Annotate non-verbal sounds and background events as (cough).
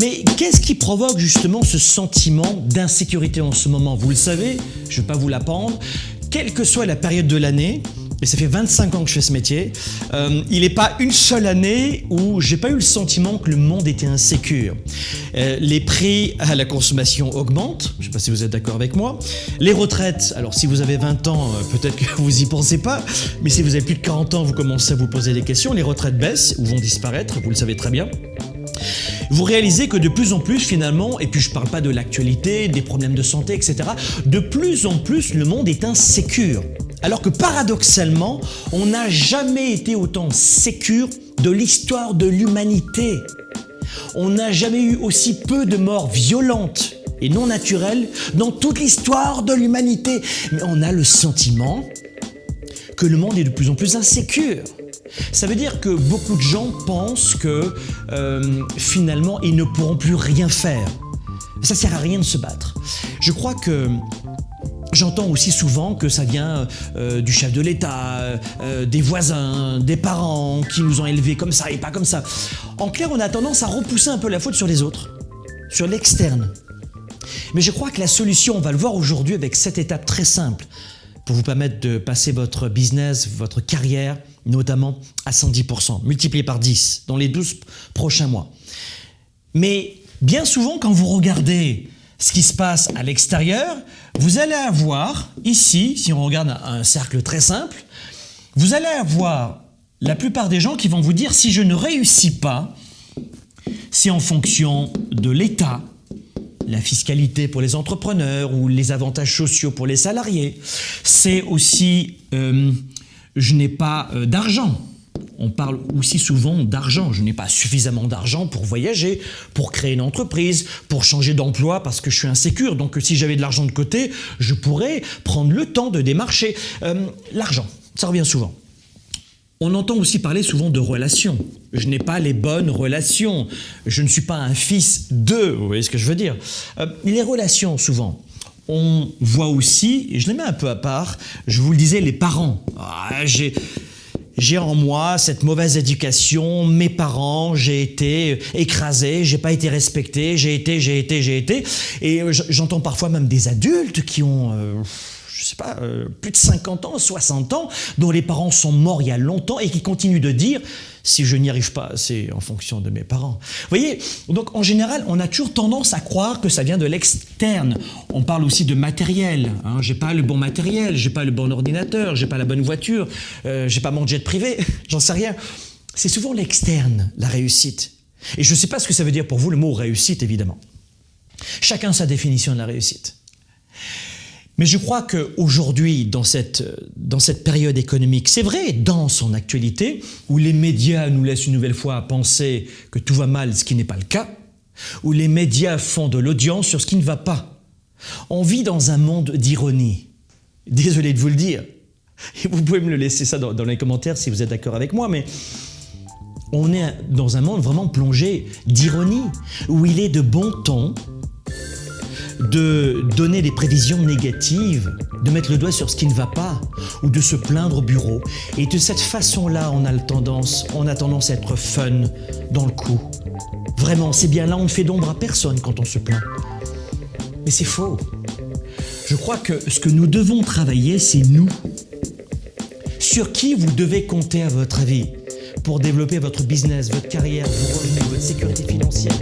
Mais qu'est-ce qui provoque justement ce sentiment d'insécurité en ce moment? Vous le savez, je ne vais pas vous l'apprendre, quelle que soit la période de l'année, et ça fait 25 ans que je fais ce métier, euh, il n'est pas une seule année où j'ai pas eu le sentiment que le monde était insécure. Euh, les prix à la consommation augmentent, je ne sais pas si vous êtes d'accord avec moi. Les retraites, alors si vous avez 20 ans, euh, peut-être que vous y pensez pas, mais si vous avez plus de 40 ans, vous commencez à vous poser des questions. Les retraites baissent ou vont disparaître, vous le savez très bien vous réalisez que de plus en plus finalement, et puis je parle pas de l'actualité, des problèmes de santé, etc., de plus en plus le monde est insécure. Alors que paradoxalement, on n'a jamais été autant sécure de l'histoire de l'humanité. On n'a jamais eu aussi peu de morts violentes et non naturelles dans toute l'histoire de l'humanité. Mais on a le sentiment que le monde est de plus en plus insécure. Ça veut dire que beaucoup de gens pensent que euh, finalement ils ne pourront plus rien faire. Ça sert à rien de se battre. Je crois que J'entends aussi souvent que ça vient euh, du chef de l'État, euh, des voisins, des parents qui nous ont élevés comme ça et pas comme ça. En clair, on a tendance à repousser un peu la faute sur les autres, sur l'externe. Mais je crois que la solution, on va le voir aujourd'hui avec cette étape très simple pour vous permettre de passer votre business, votre carrière, notamment à 110%, multiplié par 10 dans les 12 prochains mois. Mais bien souvent, quand vous regardez ce qui se passe à l'extérieur, vous allez avoir ici, si on regarde un cercle très simple, vous allez avoir la plupart des gens qui vont vous dire si je ne réussis pas, c'est en fonction de l'État, la fiscalité pour les entrepreneurs ou les avantages sociaux pour les salariés. C'est aussi euh, je n'ai pas euh, d'argent, on parle aussi souvent d'argent. Je n'ai pas suffisamment d'argent pour voyager, pour créer une entreprise, pour changer d'emploi parce que je suis insécure. Donc si j'avais de l'argent de côté, je pourrais prendre le temps de démarcher. Euh, l'argent, ça revient souvent. On entend aussi parler souvent de relations. Je n'ai pas les bonnes relations. Je ne suis pas un fils de, vous voyez ce que je veux dire? Euh, les relations, souvent, on voit aussi, et je les mets un peu à part, je vous le disais, les parents. Ah, j'ai en moi cette mauvaise éducation, mes parents, j'ai été écrasé, j'ai pas été respecté, j'ai été, j'ai été, j'ai été. Et j'entends parfois même des adultes qui ont... Euh, sais pas, euh, plus de 50 ans, 60 ans, dont les parents sont morts il y a longtemps et qui continuent de dire si je n'y arrive pas, c'est en fonction de mes parents. Vous voyez, donc en général, on a toujours tendance à croire que ça vient de l'externe. On parle aussi de matériel. Hein. J'ai pas le bon matériel, j'ai pas le bon ordinateur, j'ai pas la bonne voiture, euh, j'ai pas mon jet privé, (laughs) j'en sais rien. C'est souvent l'externe, la réussite. Et je ne sais pas ce que ça veut dire pour vous le mot réussite, évidemment. Chacun sa définition de la réussite. Mais je crois qu'aujourd'hui, dans cette, dans cette période économique, c'est vrai, dans son actualité, où les médias nous laissent une nouvelle fois penser que tout va mal, ce qui n'est pas le cas, où les médias font de l'audience sur ce qui ne va pas. On vit dans un monde d'ironie. Désolé de vous le dire. Et vous pouvez me le laisser ça dans, dans les commentaires si vous êtes d'accord avec moi, mais on est dans un monde vraiment plongé d'ironie, où il est de bon ton de donner des prévisions négatives, de mettre le doigt sur ce qui ne va pas, ou de se plaindre au bureau. Et de cette façon-là, on a tendance, on a tendance à être fun dans le coup. Vraiment, c'est bien là, on ne fait d'ombre à personne quand on se plaint. Mais c'est faux. Je crois que ce que nous devons travailler, c'est nous. Sur qui vous devez compter à votre avis? pour développer votre business, votre carrière, vos revenus, votre sécurité financière,